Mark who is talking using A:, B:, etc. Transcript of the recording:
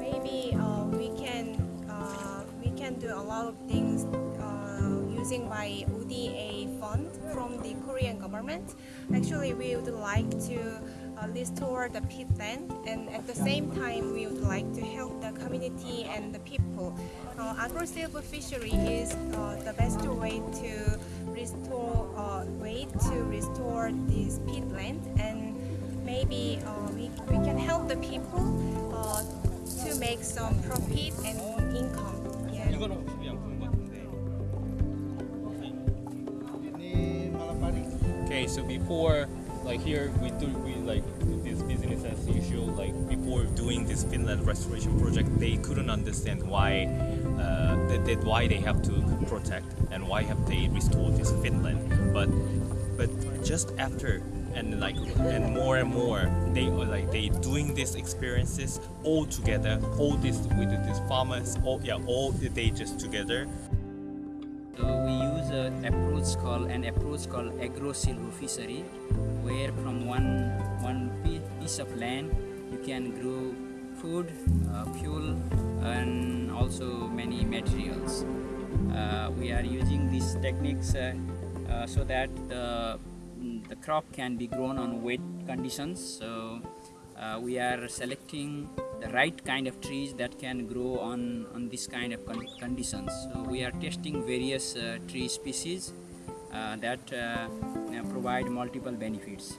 A: Maybe uh, we can uh, we can do a lot of things using my ODA fund from the Korean government. Actually, we would like to uh, restore the peatland, and at the same time, we would like to help the community and the people. Uh, agro-silvo fishery is uh, the best way to restore uh, way to restore this peatland, and maybe uh, we, we can help the people uh, to make some profit and income. Yeah.
B: Okay, so before, like here, we do we like this business as usual. Like before doing this peatland restoration project, they couldn't understand why uh, that, that why they have to protect and why have they restored this peatland. But but just after and like and more and more, they are like they doing these experiences all together. All this with these farmers, all yeah, all they just together.
C: Use an approach called an approach called agro silvo fishery, where from one one piece of land you can grow food, uh, fuel, and also many materials. Uh, we are using these techniques uh, uh, so that the the crop can be grown on wet conditions. So uh, we are selecting the right kind of trees that can grow on, on this kind of con- conditions. So we are testing various uh, tree species uh, that uh, provide multiple benefits.